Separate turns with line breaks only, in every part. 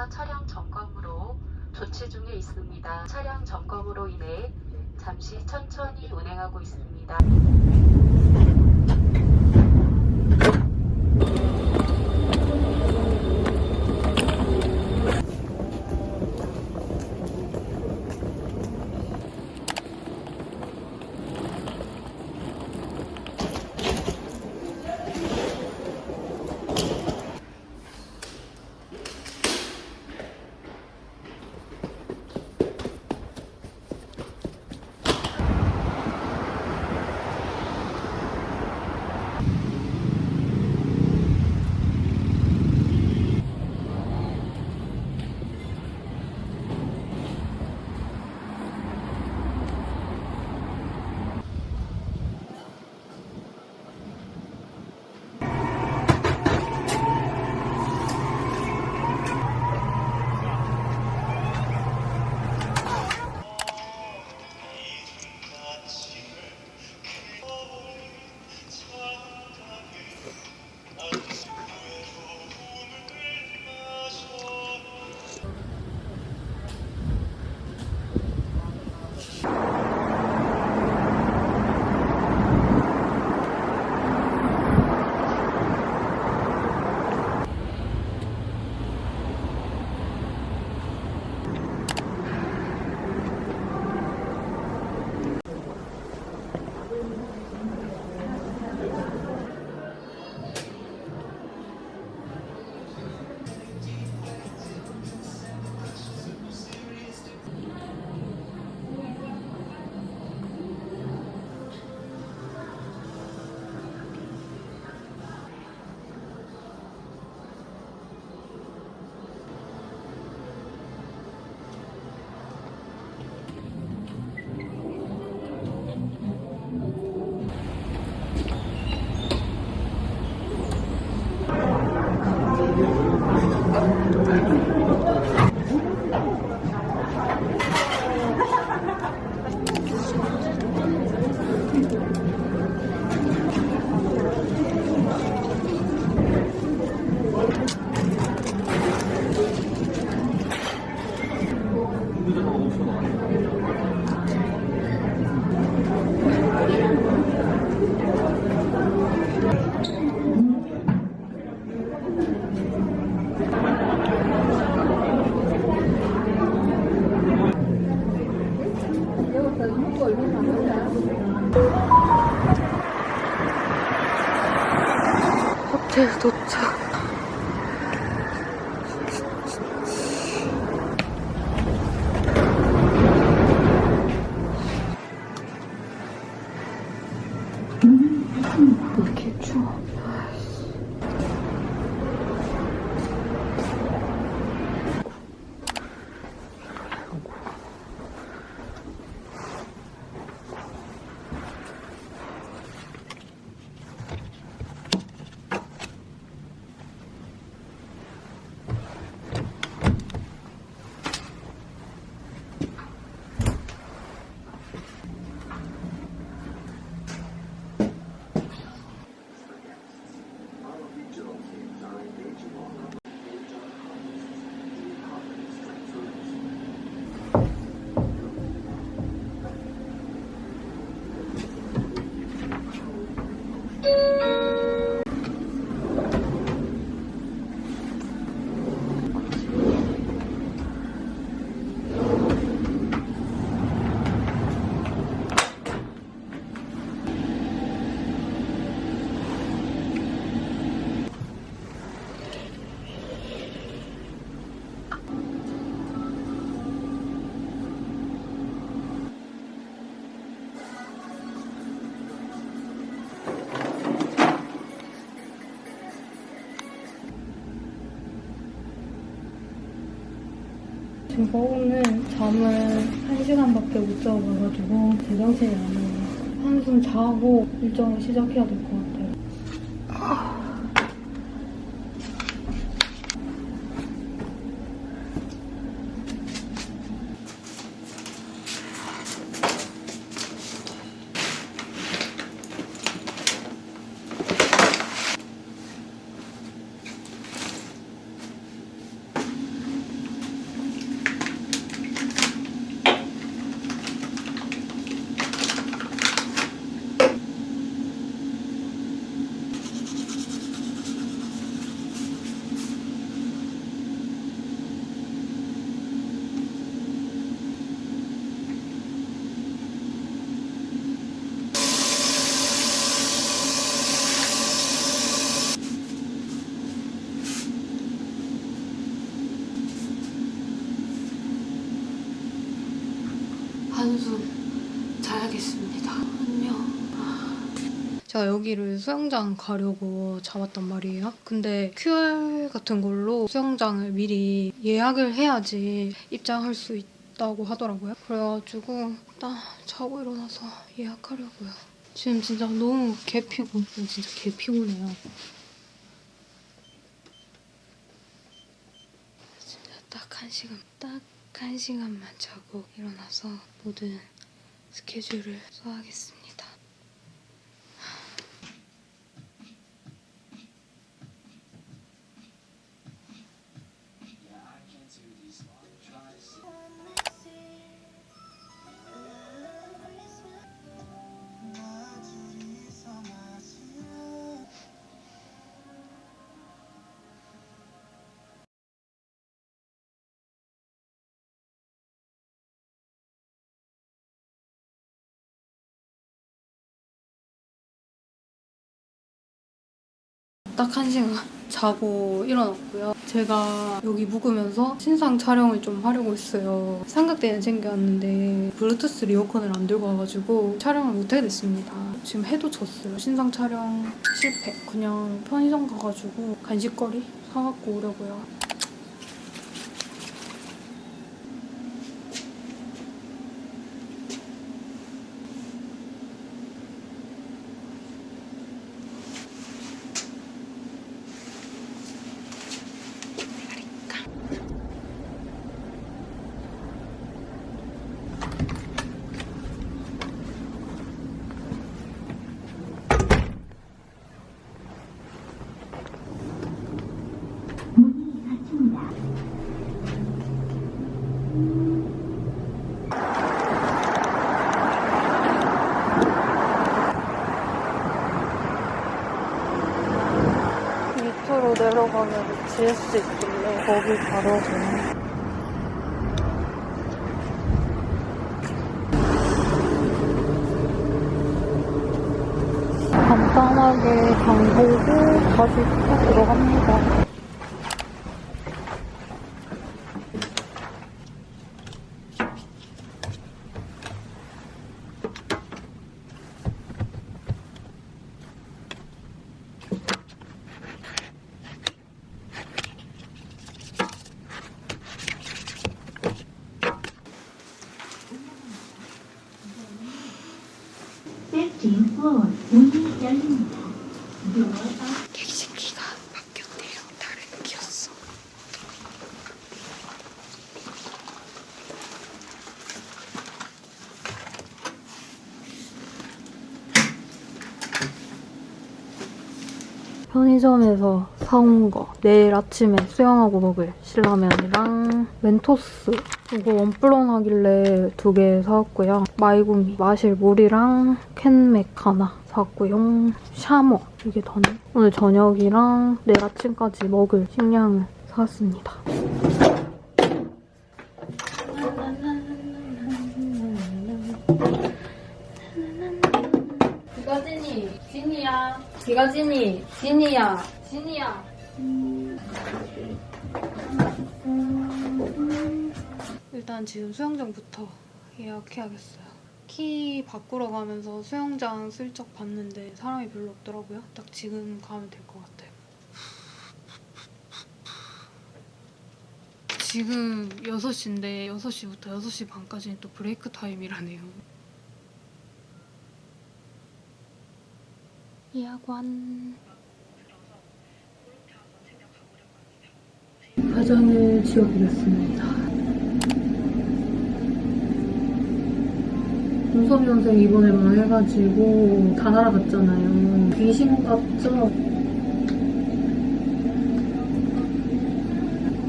고열차는 열차 차량 점검으로 조치 중에 있습니다. 차량 점검으로 인해 잠시 천천히 운행하고 있습니다.
지금 버거는 잠을 1시간밖에 못 자고 가가지고 제정신이 아니에요. 한숨 자고 일정을 시작해야 될 것 같아요. 한숨 자야겠습니다. 안녕. 제가 여기를 수영장 가려고 잡았단 말이에요. 근데 QR 같은 걸로 수영장을 미리 예약을 해야지 입장할 수 있다고 하더라고요. 그래가지고 일단 자고 일어나서 예약하려고요. 지금 진짜 너무 개피곤, 진짜 개피곤해요. 진짜 딱 한 시간, 딱 한 시간만 자고 일어나서 모든 스케줄을 써야겠습니다. 딱 한 시간 자고 일어났고요. 제가 여기 묵으면서 신상 촬영을 좀 하려고 했어요. 삼각대는 챙겨왔는데 블루투스 리모컨을 안 들고 와가지고 촬영을 못하게 됐습니다. 지금 해도 졌어요. 신상 촬영 실패. 그냥 편의점 가가지고 간식거리 사갖고 오려고요. 밑으로 내려가면 GS 있길래 거기 가려고. 간단하게 장 보고 다시 또 들어갑니다.
Thirteenth floor 문이 열립니다.
객실키가 바뀌었대요. 다른 키였어. 편의점에서 사온 거. 내일 아침에 수영하고 먹을 신라면이랑 멘토스. 이거 원플런 하길래 두 개 사왔고요. 마이구미 마실 물이랑 캔맥 하나 사왔고요. 샤머. 이게 더네. 오늘 저녁이랑 내일 아침까지 먹을 식량을 사왔습니다 비가진이 진이야 비가진이 진이야. 진이야. 일단 지금 수영장부터 예약해야겠어요. 키 바꾸러 가면서 수영장 슬쩍 봤는데 사람이 별로 없더라고요. 딱 지금 가면 될 것 같아요. 지금 6시인데 6시부터 6시 반까지는 또 브레이크 타임이라네요 예약완 화장을 지워보겠습니다. 눈썹 염색 이번에 막 해가지고 다 날아갔잖아요. 귀신 같죠?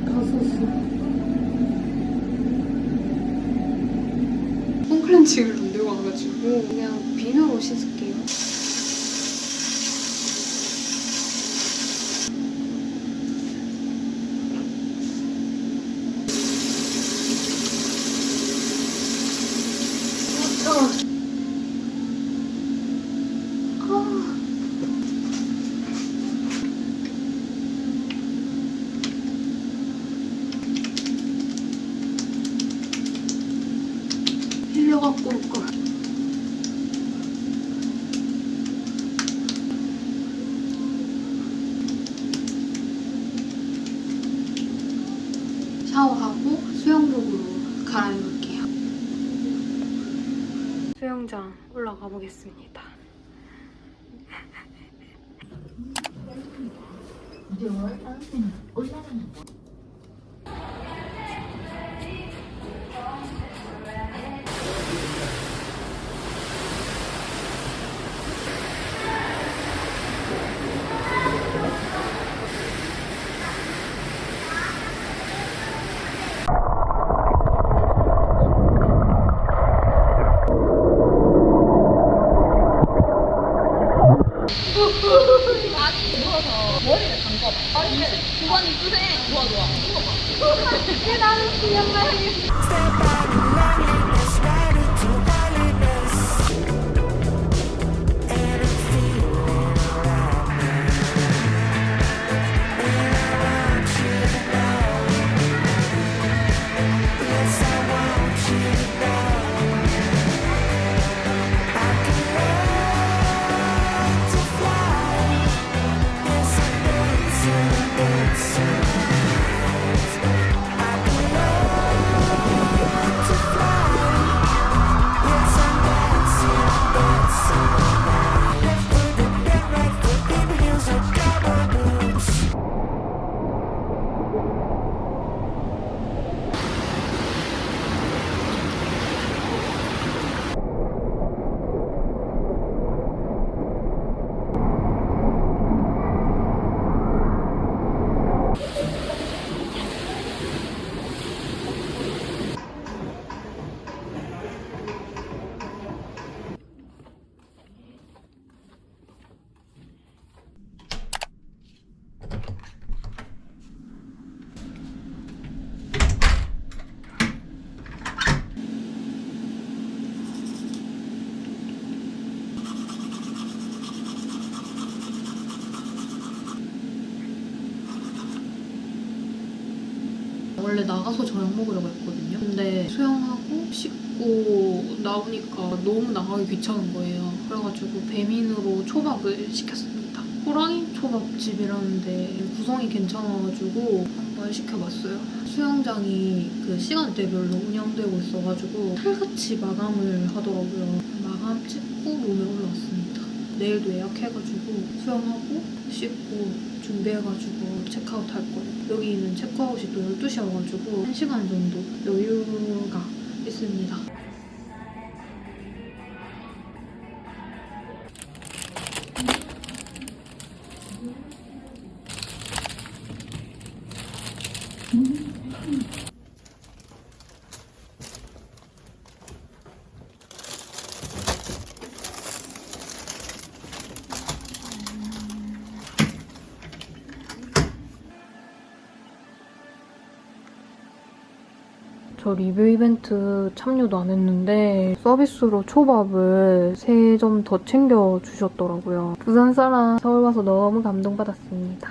다 썼어. 홈클렌징을 안 들고 와가지고 그냥 비누로 씻을게요. 일로 들어갖고 올 걸. 샤워하고 수영복으로 갈아입을게요. 수영장 올라 원래 나가서 저녁 먹으려고 했거든요. 근데 수영하고 씻고 나오니까 너무 나가기 귀찮은 거예요. 그래가지고 배민으로 초밥을 시켰습니다. 호랑이 초밥집이라는데 구성이 괜찮아가지고 한번 시켜봤어요. 수영장이 그 시간대별로 운영되고 있어가지고 칼같이 마감을 하더라고요. 마감 찍고 몸에 올라왔습니다. 내일도 예약해가지고 수영하고 씻고 준비해가지고 체크아웃 할 거예요. 여기는 체크아웃이 또 12시여가지고 1시간 정도 여유가 있습니다. 리뷰 이벤트 참여도 안 했는데 서비스로 초밥을 3점 더 챙겨주셨더라고요. 부산 사람 서울 와서 너무 감동받았습니다.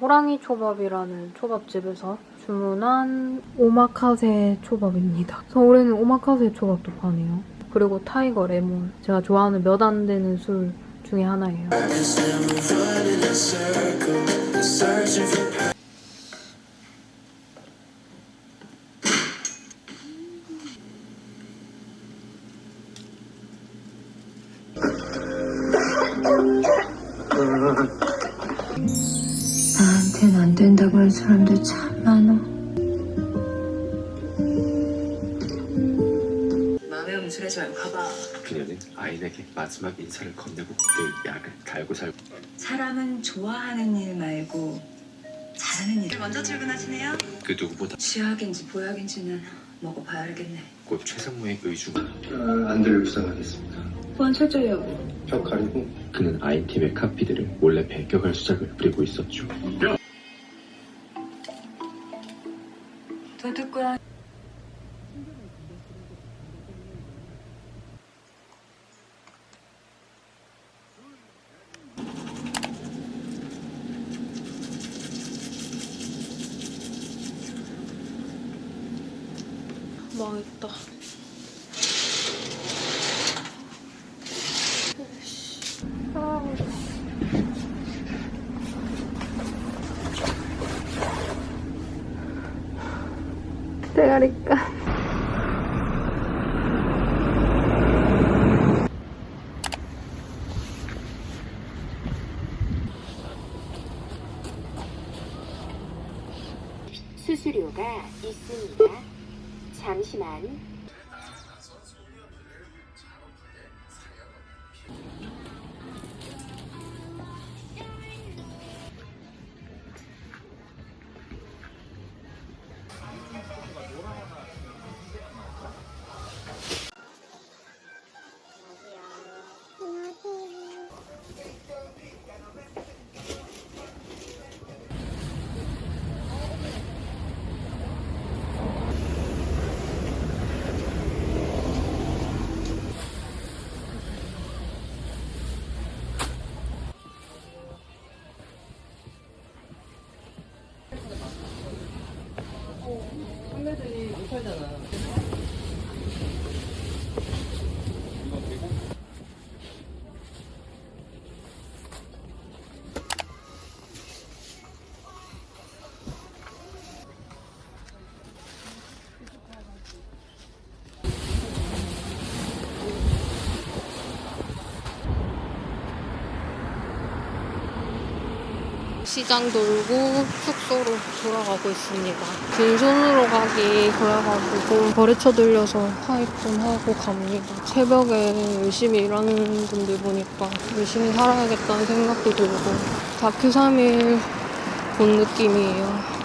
호랑이 초밥이라는 초밥집에서 주문한 오마카세 초밥입니다. 서울에는 오마카세 초밥도 파네요. 그리고 타이거 레몬. 제가 좋아하는 몇 안 되는 술 중에 하나예요.
사람들 참 많아.
마음에 음술하지 말고 가봐.
그녀는 아인에게 마지막 인사를 건네고 늘 약을 달고 살고
사람은 좋아하는 일 말고 잘하는 일. 먼저 출근하시네요.
그 누구보다
쥐약인지 보약인지는 먹어봐야 알겠네.
곧 최상무의 의중을
안들을 부상하겠습니다.
보안 철저히 하고.
벽 가리고
그는 아인팀의 카피들을 몰래 배격할 수작을 부리고 있었죠.
도둑과
망했다. 시장 돌고 숙소로 돌아가고 있습니다. 빈손으로 가기 그래가지고 거래처 들려서 사입 좀 하고 갑니다. 새벽에 열심히 일하는 분들 보니까 열심히 살아야겠다는 생각도 들고 다큐 3일 본 느낌이에요.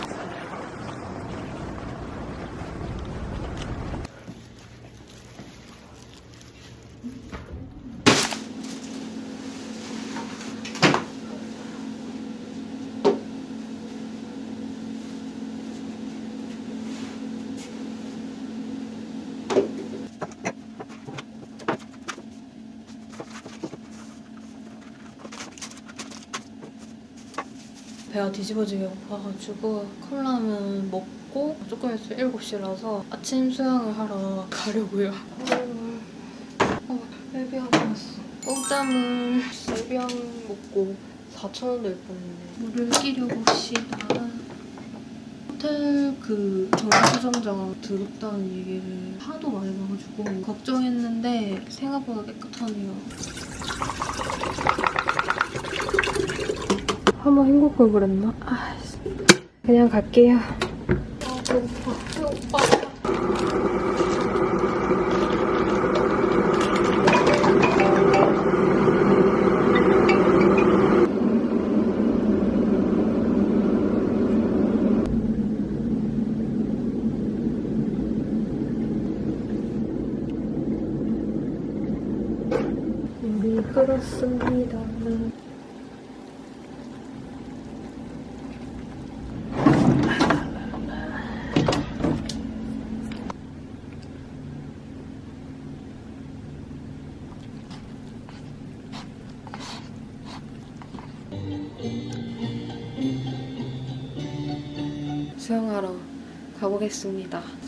배가 뒤집어지게 고파가지고 컵라면 먹고 조금 있으면 7시라서 아침 수영을 하러 가려고요. 어, 엘비앙 왔어. 공짜물 엘비앙 먹고 4,000원 낼 뻔했네. 물을 끼려 봅시다. 호텔 그 정수정장 더럽다는 얘기를 하도 많이 봐가지고 걱정했는데 생각보다 깨끗하네요. 헹굴 걸 그랬나? 아, 그냥 갈게요. 가보겠습니다.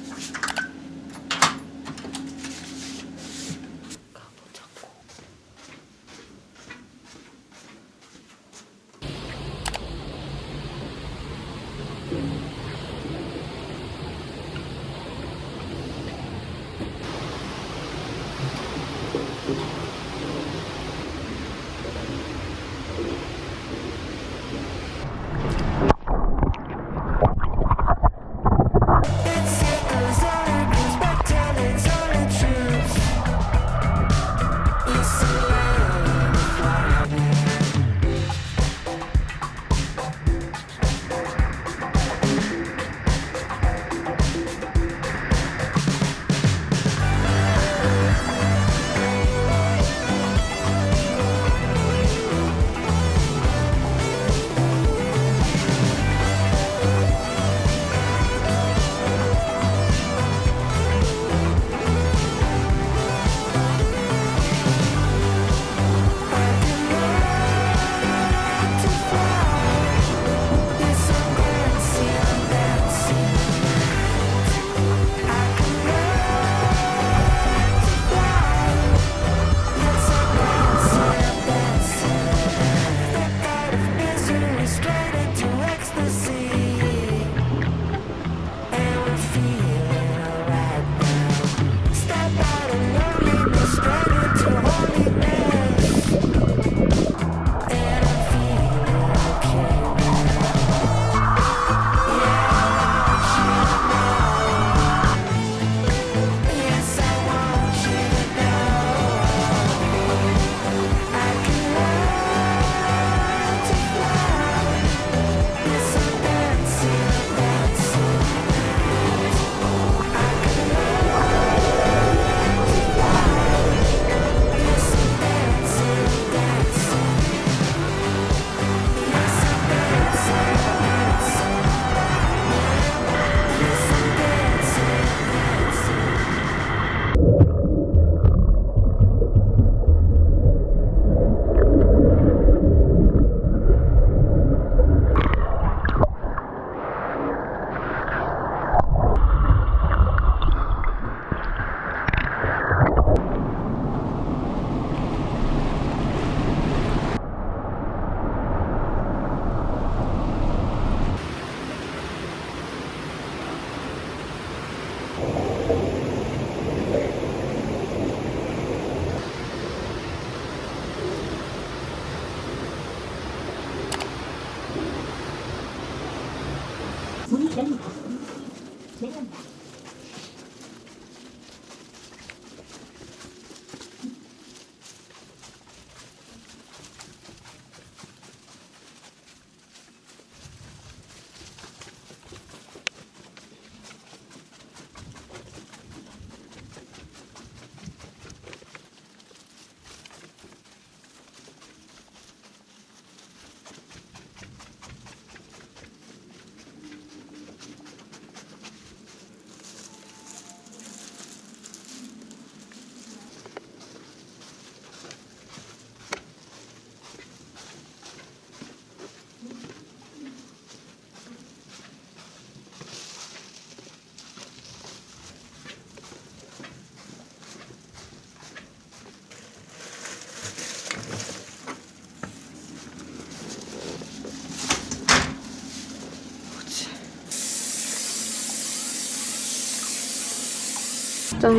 짠!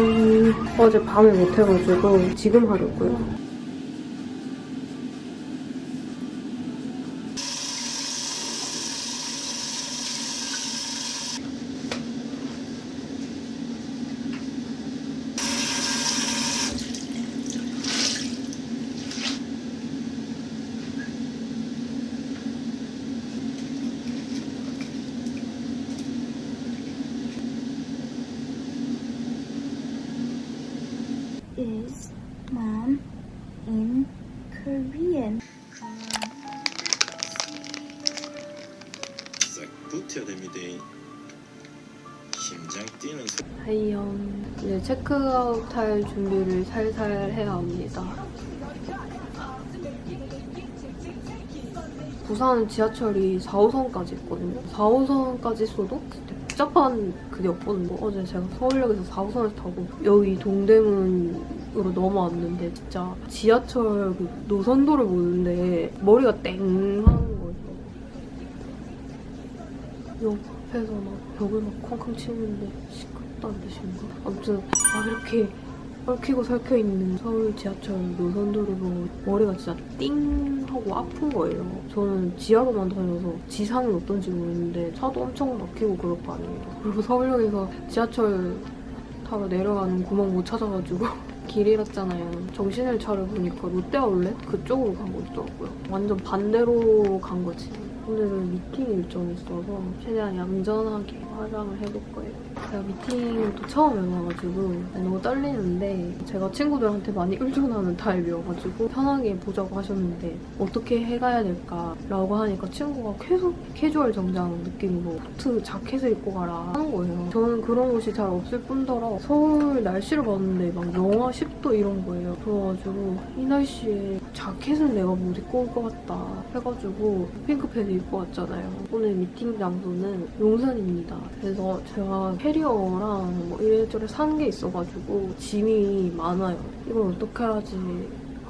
어제 밤에 못해가지고 지금 하려고요. 하이연 이제 체크아웃 할 준비를 살살 해야 합니다. 부산은 지하철이 4호선까지 있거든요. 4호선까지 있어도 복잡한 그게 없거든요. 어제 제가 서울역에서 4호선을 타고 여기 동대문으로 넘어왔는데 진짜 지하철 그 노선도를 보는데 머리가 땡 하는 거죠. 옆에서 막 벽을 막 쾅쾅 치는데 시끄럽다는 뜻인가? 아무튼 막 이렇게 얽히고 설켜 있는 서울 지하철 노선도를 보고 머리가 진짜 띵 하고 아픈 거예요. 저는 지하로만 다녀서 지상은 어떤지 모르는데 차도 엄청 막히고 그럴 거 아니에요. 그리고 서울역에서 지하철 타러 내려가는 구멍 못 찾아가지고 길 잃었잖아요. 정신을 차려보니까 롯데아울렛 그쪽으로 가고 있더라고요. 완전 반대로 간 거지. 오늘은 미팅 일정이 있어서 최대한 얌전하게 화장을 해볼 거예요. 제가 미팅을 또 처음 해봐가지고 너무 떨리는데 제가 친구들한테 많이 의존하는 타입이어가지고 편하게 보자고 하셨는데 어떻게 해가야 될까라고 하니까 친구가 계속 캐주얼 정장 느낌으로 코트 자켓을 입고 가라 하는 거예요. 저는 그런 옷이 잘 없을 뿐더러 서울 날씨를 봤는데 막 영하 10도 이런 거예요. 그래가지고 이 날씨에 자켓은 내가 못 입고 올 것 같다 해가지고 핑크패딩 입고 왔잖아요. 오늘 미팅 장소는 용산입니다. 그래서 제가 캐리어랑 뭐 이래저래 산 게 있어가지고 짐이 많아요. 이걸 어떻게 하지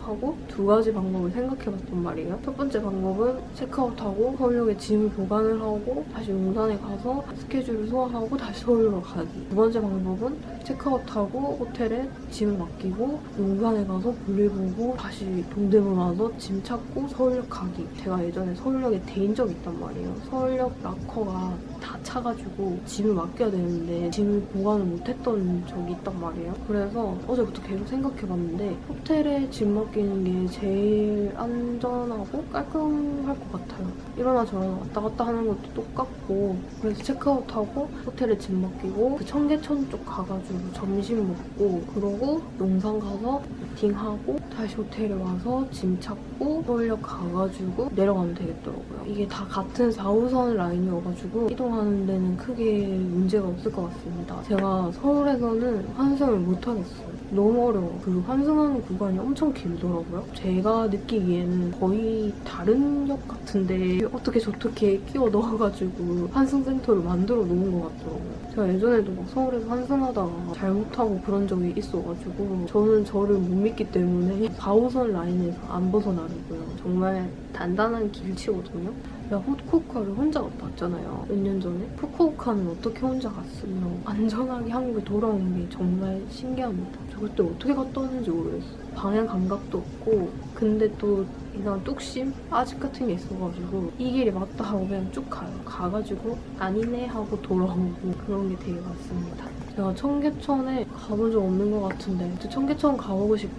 하고 두 가지 방법을 생각해봤단 말이에요. 첫 번째 방법은 체크아웃하고 서울역에 짐을 보관을 하고 다시 용산에 가서 스케줄을 소화하고 다시 서울로 가기. 두 번째 방법은 체크아웃하고 호텔에 짐을 맡기고 용산에 가서 볼일 보고 다시 동대문 와서 짐 찾고 서울역 가기. 제가 예전에 서울역에 대인 적이 있단 말이에요. 서울역 락커가 다 차가지고 짐을 맡겨야 되는데 짐을 보관을 못했던 적이 있단 말이에요. 그래서 어제부터 계속 생각해봤는데 호텔에 짐 맡기는 게 제일 안전하고 깔끔할 것 같아요. 이러나 저러나 왔다 갔다 하는 것도 똑같고 그래서 체크아웃하고 호텔에 짐 맡기고 그 청계천 쪽 가가지고 점심 먹고 그러고 용산 가서 미팅하고 다시 호텔에 와서 짐 찾고 서울역 가가지고 내려가면 되겠더라고요. 이게 다 같은 4호선 라인이어가지고 이동하는 데는 크게 문제가 없을 것 같습니다. 제가 서울에서는 환승을 못 하겠어요. 너무 어려워. 그 환승하는 구간이 엄청 길더라고요. 제가 느끼기에는 거의 다른 역 같은데 어떻게 저렇게 끼워 넣어가지고 환승센터를 만들어 놓은 것 같더라고요. 제가 예전에도 막 서울에서 환승하다가 잘못하고 그런 적이 있어가지고 저는 저를 못 믿기 때문에 4호선 라인에서 안 벗어나려고요. 정말 단단한 길치거든요. 제가 후쿠오카를 혼자 갔다 왔잖아요. 몇 년 전에. 후쿠오카는 어떻게 혼자 갔으며 안전하게 한국에 돌아온 게 정말 신기합니다. 저 그때 어떻게 갔다 왔는지 모르겠어요. 방향 감각도 없고 근데 또 이상한 뚝심? 아직 같은 게 있어가지고 이 길이 맞다 하고 그냥 쭉 가요. 가가지고 아니네 하고 돌아오고 그런 게 되게 많습니다. 제가 청계천에 가본 적 없는 것 같은데 청계천 가보고 싶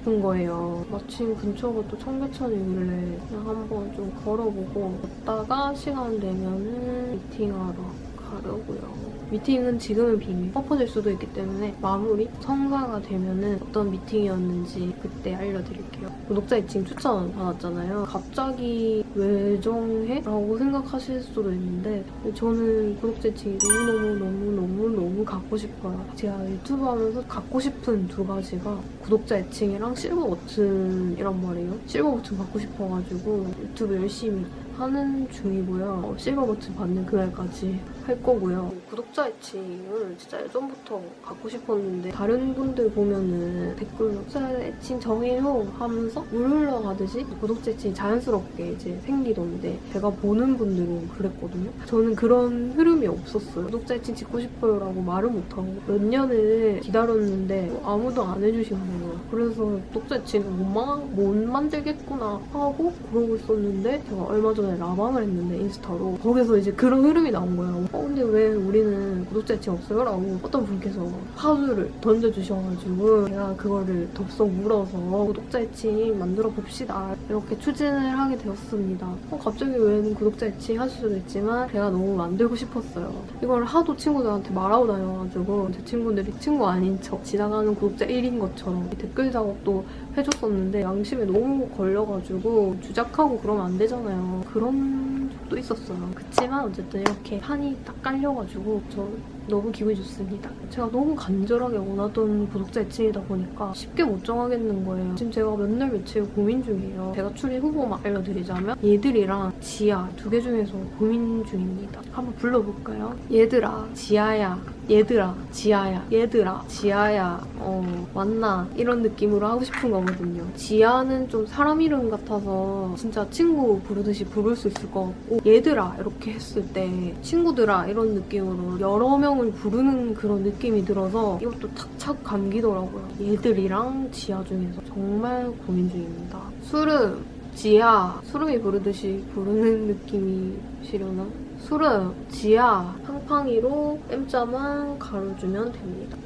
싶은 거예요. 마침 근처가 또 청계천이길래 한번 좀 걸어보고 걷다가 시간 되면은 미팅하러 가려고요. 미팅은 지금은 비밀. 엎어질 수도 있기 때문에 마무리 성사가 되면은 어떤 미팅이었는지 그때 알려드릴게요. 구독자 애칭 추천 받았잖아요. 갑자기 왜 정해? 라고 생각하실 수도 있는데 저는 구독자 애칭이 너무너무너무너무너무 갖고 싶어요. 제가 유튜브 하면서 갖고 싶은 두 가지가 구독자 애칭이랑 실버 버튼이란 말이에요. 실버 버튼 받고 싶어가지고 유튜브 열심히 하는 중이고요. 실버 버튼 받는 그날까지 할 거고요. 구독자 애칭을 진짜 예전부터 갖고 싶었는데 다른 분들 보면은 댓글로 구독자 애칭 정해요 하면서 물 흘러가듯이 구독자 애칭이 자연스럽게 이제 생기던데 제가 보는 분들은 그랬거든요. 저는 그런 흐름이 없었어요. 구독자 애칭 짓고 싶어요 라고 말을 못하고 몇 년을 기다렸는데 아무도 안 해주신 거예요. 그래서 구독자 애칭을 못, 마- 못 만들겠구나 하고 그러고 있었는데 제가 얼마 전에 라방을 했는데 인스타로 거기서 이제 그런 흐름이 나온 거예요. 어 근데 왜 우리는 구독자 애칭 없어요? 라고 어떤 분께서 화두를 던져주셔가지고 제가 그거를 덥석 물어서 구독자 애칭 만들어 봅시다 이렇게 추진을 하게 되었습니다. 어, 갑자기 왜 구독자 애칭 하실 수도 있지만 제가 너무 만들고 싶었어요. 이걸 하도 친구들한테 말하고 다녀가지고 제 친구들이 친구 아닌 척 지나가는 구독자 1인 것처럼 댓글 작업도 해줬었는데 양심에 너무 걸려가지고 주작하고 그러면 안 되잖아요. 그런 적도 있었어요. 그치만 어쨌든 이렇게 판이 딱 깔려가지고 저 너무 기분이 좋습니다. 제가 너무 간절하게 원하던 구독자 애칭이다 보니까 쉽게 못 정하겠는 거예요. 지금 제가 몇 날 며칠 고민 중이에요. 제가 추리 후보만 알려드리자면 얘들이랑 지아 두 개 중에서 고민 중입니다. 한번 불러볼까요? 얘들아, 지아야, 얘들아, 지아야, 얘들아, 지아야, 어, 맞나? 이런 느낌으로 하고 싶은 거거든요. 지아는 좀 사람 이름 같아서 진짜 친구 부르듯이 부를 수 있을 것 같고, 얘들아, 이렇게 했을 때 친구들아, 이런 느낌으로 여러 명을 부르는 그런 느낌이 들어서 이것도 탁착 감기더라고요. 얘들이랑 지아 중에서 정말 고민 중입니다. 수름, 지아, 수름이 부르듯이 부르는 느낌이시려나? 수름, 지아, 팡팡이로 M자만 가로주면 됩니다.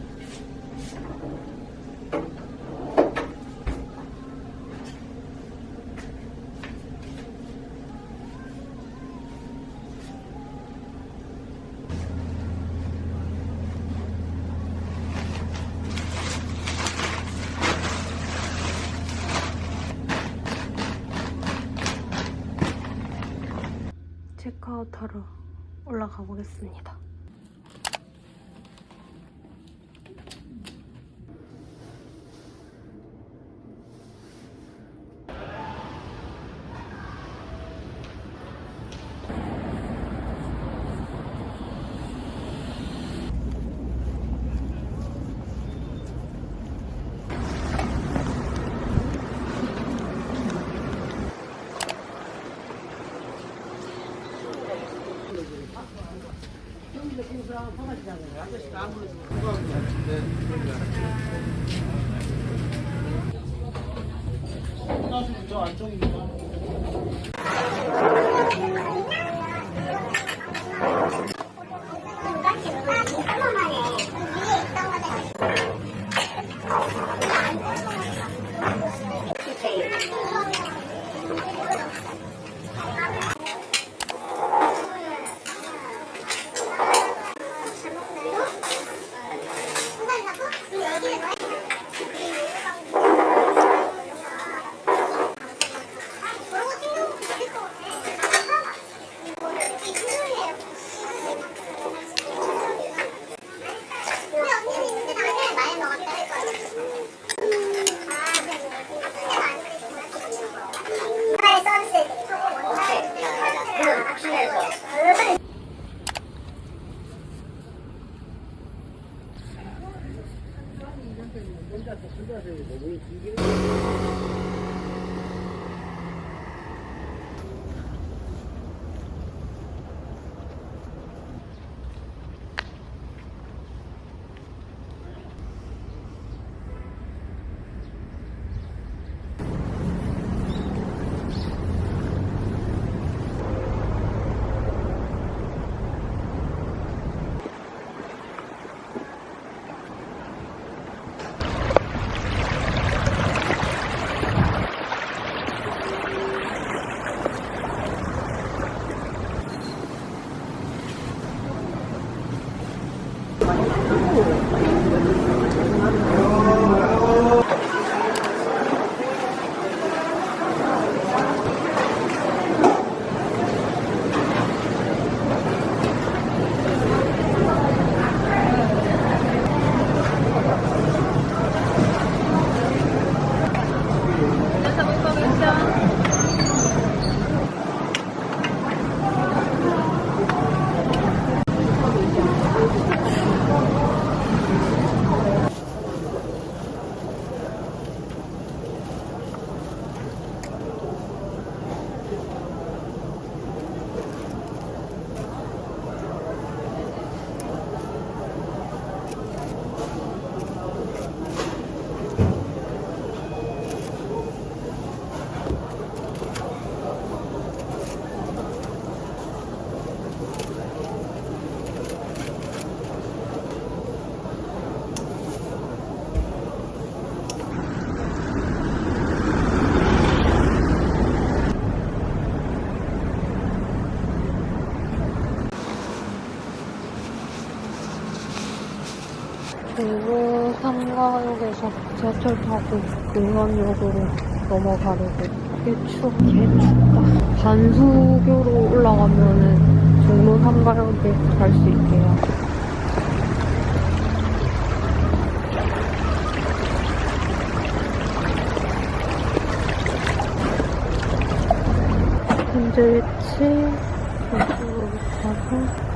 체크아웃하러 올라가 보겠습니다. Vamos. 지하철 타고 용안역으로 넘어가려고. 개 추워 개 춥다. 반수교로 올라가면은 종로 3가역에 갈 수 있게요. 현재 위치 이쪽으로 가서